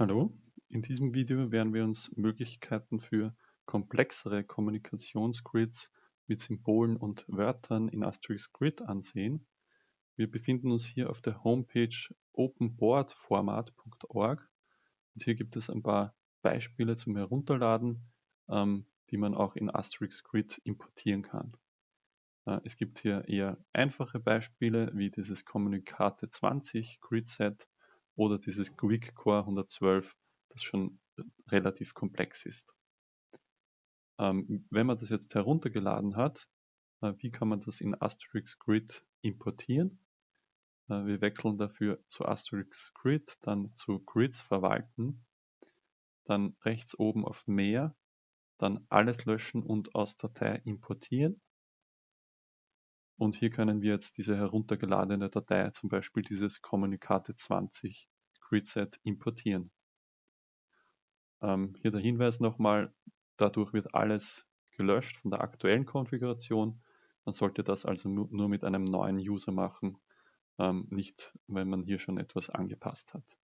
Hallo, in diesem Video werden wir uns Möglichkeiten für komplexere Kommunikationsgrids mit Symbolen und Wörtern in Asterix Grid ansehen. Wir befinden uns hier auf der Homepage openboardformat.org und hier gibt es ein paar Beispiele zum Herunterladen, ähm, die man auch in Asterix Grid importieren kann. Äh, es gibt hier eher einfache Beispiele wie dieses Kommunikate 20 Grid Set oder dieses Quick Core 112, das schon relativ komplex ist. Ähm, wenn man das jetzt heruntergeladen hat, äh, wie kann man das in Asterix Grid importieren? Äh, wir wechseln dafür zu Asterix Grid, dann zu Grids verwalten, dann rechts oben auf Mehr, dann alles löschen und aus Datei importieren. Und hier können wir jetzt diese heruntergeladene Datei, zum Beispiel dieses Kommunikate 20 Gridset importieren. Ähm, hier der Hinweis nochmal, dadurch wird alles gelöscht von der aktuellen Konfiguration. Man sollte das also nur mit einem neuen User machen, ähm, nicht wenn man hier schon etwas angepasst hat.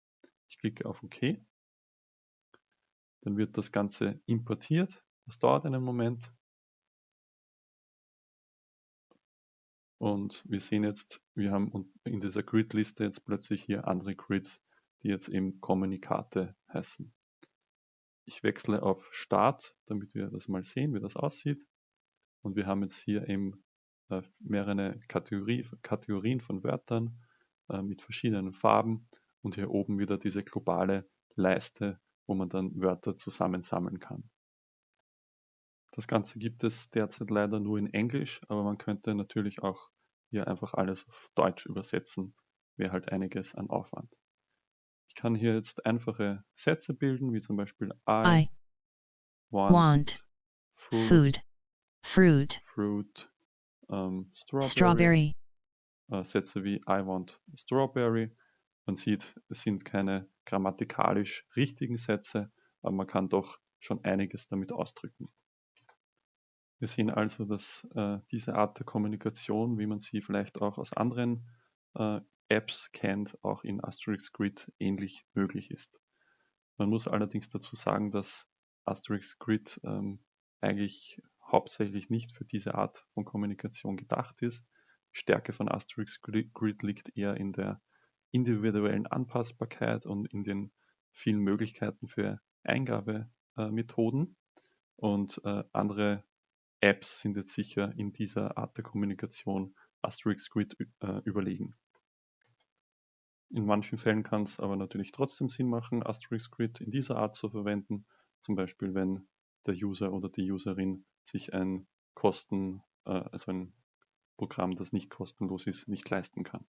Ich klicke auf OK. Dann wird das Ganze importiert. Das dauert einen Moment. Und wir sehen jetzt, wir haben in dieser Grid-Liste jetzt plötzlich hier andere Grids, die jetzt eben Kommunikate heißen. Ich wechsle auf Start, damit wir das mal sehen, wie das aussieht. Und wir haben jetzt hier eben äh, mehrere Kategorie, Kategorien von Wörtern äh, mit verschiedenen Farben und hier oben wieder diese globale Leiste, wo man dann Wörter zusammensammeln kann. Das Ganze gibt es derzeit leider nur in Englisch, aber man könnte natürlich auch hier einfach alles auf Deutsch übersetzen. Wäre halt einiges an Aufwand. Ich kann hier jetzt einfache Sätze bilden, wie zum Beispiel I, I want, want food, food, fruit, fruit ähm, strawberry. strawberry. Äh, Sätze wie I want strawberry. Man sieht, es sind keine grammatikalisch richtigen Sätze, aber man kann doch schon einiges damit ausdrücken. Wir sehen also, dass äh, diese Art der Kommunikation, wie man sie vielleicht auch aus anderen äh, Apps kennt, auch in Asterix Grid ähnlich möglich ist. Man muss allerdings dazu sagen, dass Asterix Grid ähm, eigentlich hauptsächlich nicht für diese Art von Kommunikation gedacht ist. Die Stärke von Asterix Grid liegt eher in der individuellen Anpassbarkeit und in den vielen Möglichkeiten für Eingabemethoden. Und äh, andere Apps sind jetzt sicher in dieser Art der Kommunikation Asterix Grid äh, überlegen. In manchen Fällen kann es aber natürlich trotzdem Sinn machen, Asterix Grid in dieser Art zu verwenden. Zum Beispiel, wenn der User oder die Userin sich ein Kosten, äh, also ein Programm, das nicht kostenlos ist, nicht leisten kann.